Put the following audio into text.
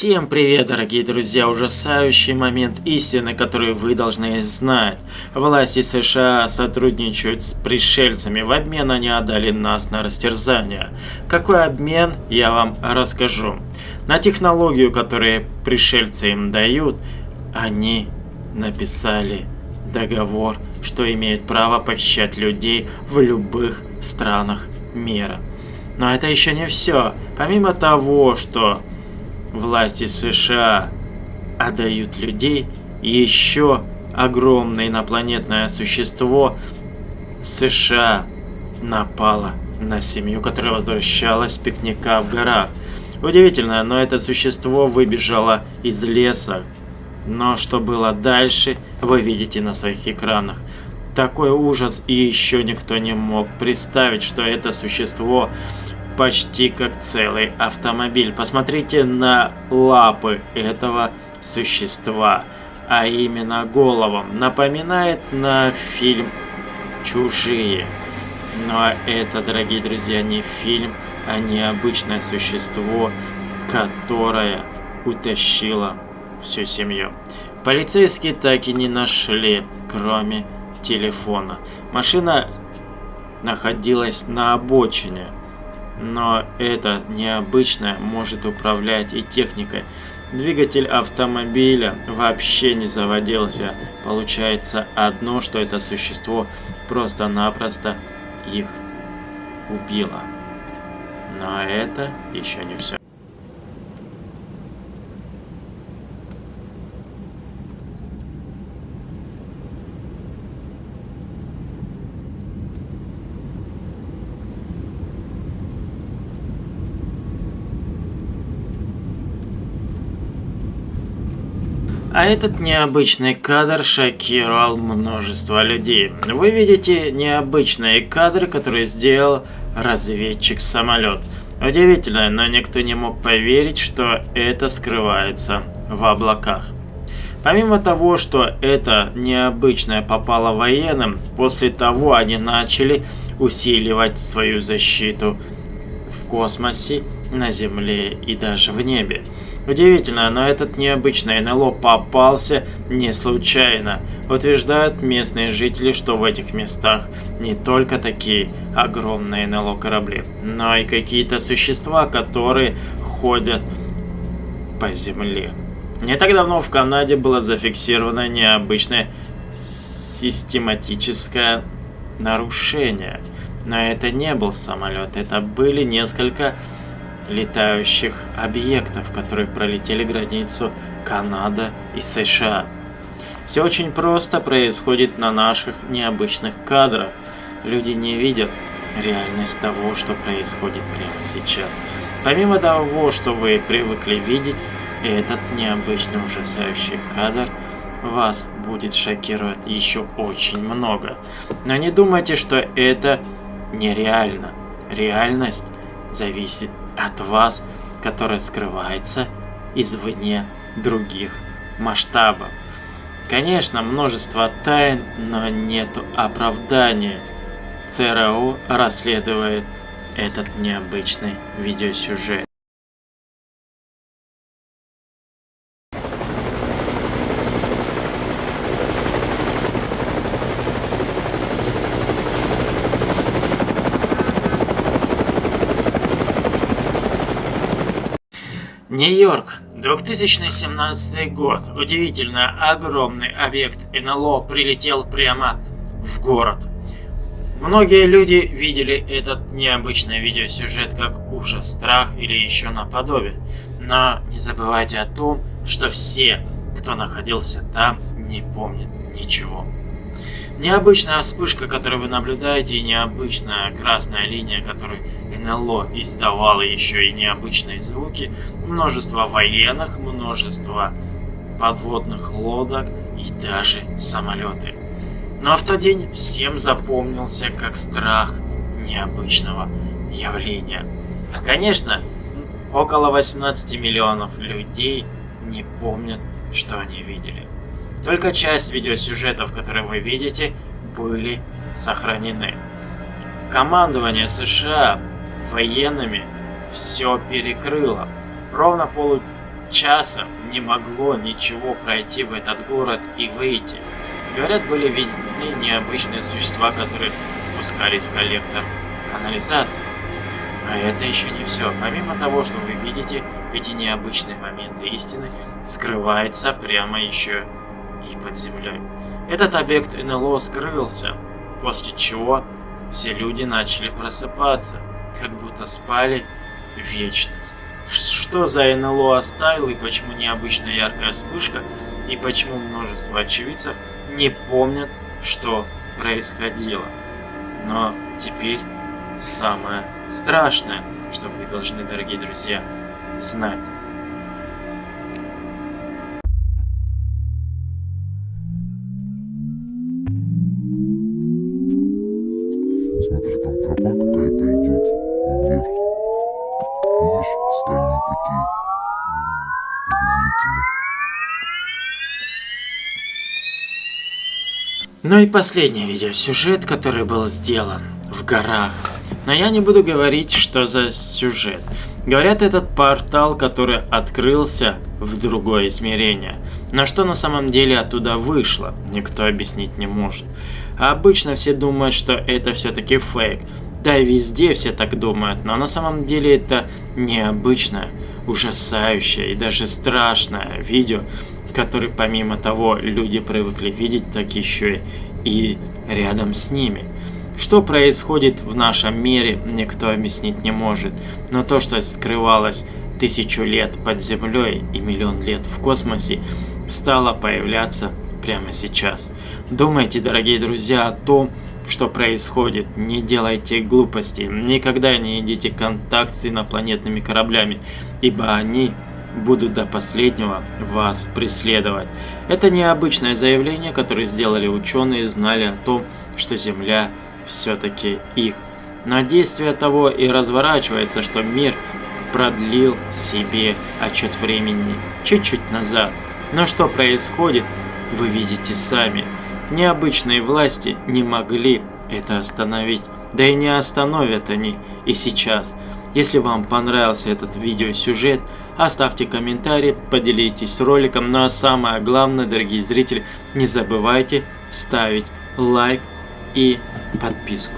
Всем привет, дорогие друзья! Ужасающий момент истины, который вы должны знать. Власти США сотрудничают с пришельцами, в обмен они отдали нас на растерзание. Какой обмен, я вам расскажу. На технологию, которую пришельцы им дают, они написали договор, что имеет право похищать людей в любых странах мира. Но это еще не все. Помимо того, что власти США отдают людей, еще огромное инопланетное существо США напало на семью, которая возвращалась с пикника в горах. Удивительно, но это существо выбежало из леса. Но что было дальше, вы видите на своих экранах. Такой ужас и еще никто не мог представить, что это существо почти как целый автомобиль. Посмотрите на лапы этого существа, а именно головом. Напоминает на фильм «Чужие». Но это, дорогие друзья, не фильм, а необычное существо, которое утащило всю семью. Полицейские так и не нашли, кроме телефона. Машина находилась на обочине. Но это необычное может управлять и техникой. Двигатель автомобиля вообще не заводился. Получается одно, что это существо просто-напросто их убило. Но это еще не все. А этот необычный кадр шокировал множество людей. Вы видите необычные кадры, которые сделал разведчик-самолет. Удивительно, но никто не мог поверить, что это скрывается в облаках. Помимо того, что это необычное попало военным, после того они начали усиливать свою защиту в космосе, на Земле и даже в небе. Удивительно, но этот необычный НЛО попался не случайно. Утверждают местные жители, что в этих местах не только такие огромные НЛО корабли, но и какие-то существа, которые ходят по земле. Не так давно в Канаде было зафиксировано необычное систематическое нарушение. Но это не был самолет, это были несколько летающих объектов, которые пролетели границу Канада и США. Все очень просто происходит на наших необычных кадрах. Люди не видят реальность того, что происходит прямо сейчас. Помимо того, что вы привыкли видеть, этот необычный ужасающий кадр вас будет шокировать еще очень много. Но не думайте, что это нереально. Реальность зависит от вас, которая скрывается извне других масштабов. Конечно, множество тайн, но нету оправдания. ЦРУ расследует этот необычный видеосюжет. Нью-Йорк, 2017 год. Удивительно, огромный объект НЛО прилетел прямо в город. Многие люди видели этот необычный видеосюжет как ужас, страх или еще наподобие. Но не забывайте о том, что все, кто находился там, не помнят ничего. Необычная вспышка, которую вы наблюдаете, и необычная красная линия, которую НЛО издавала еще и необычные звуки, множество военных, множество подводных лодок и даже самолеты. Но в тот день всем запомнился как страх необычного явления. Конечно, около 18 миллионов людей не помнят, что они видели. Только часть видеосюжетов, которые вы видите, были сохранены. Командование США военными все перекрыло. Ровно полу часа не могло ничего пройти в этот город и выйти. Говорят, были видны необычные существа, которые спускались в коллектор канализации. Но это еще не все. Помимо того, что вы видите, эти необычные моменты истины скрывается прямо еще и под землей. Этот объект НЛО скрылся, после чего все люди начали просыпаться, как будто спали вечность. Что за НЛО оставил и почему необычная яркая вспышка, и почему множество очевидцев не помнят, что происходило. Но теперь самое страшное, что вы должны, дорогие друзья, знать. Ну и последний видеосюжет, который был сделан в горах. Но я не буду говорить, что за сюжет. Говорят, этот портал, который открылся в другое измерение. Но что на самом деле оттуда вышло, никто объяснить не может. А обычно все думают, что это все-таки фейк. Да и везде все так думают, но на самом деле это необычное, ужасающее и даже страшное видео, который помимо того люди привыкли видеть, так еще и рядом с ними. Что происходит в нашем мире, никто объяснить не может, но то, что скрывалось тысячу лет под землей и миллион лет в космосе, стало появляться прямо сейчас. Думайте, дорогие друзья, о том, что происходит. Не делайте глупости. Никогда не идите в контакт с инопланетными кораблями, ибо они будут до последнего вас преследовать. Это необычное заявление, которое сделали ученые, знали о том, что Земля все-таки их. Но действие того и разворачивается, что мир продлил себе отчет времени чуть-чуть назад. Но что происходит, вы видите сами. Необычные власти не могли это остановить. Да и не остановят они и сейчас. Если вам понравился этот видеосюжет, оставьте комментарий, поделитесь роликом. Ну а самое главное, дорогие зрители, не забывайте ставить лайк и подписку.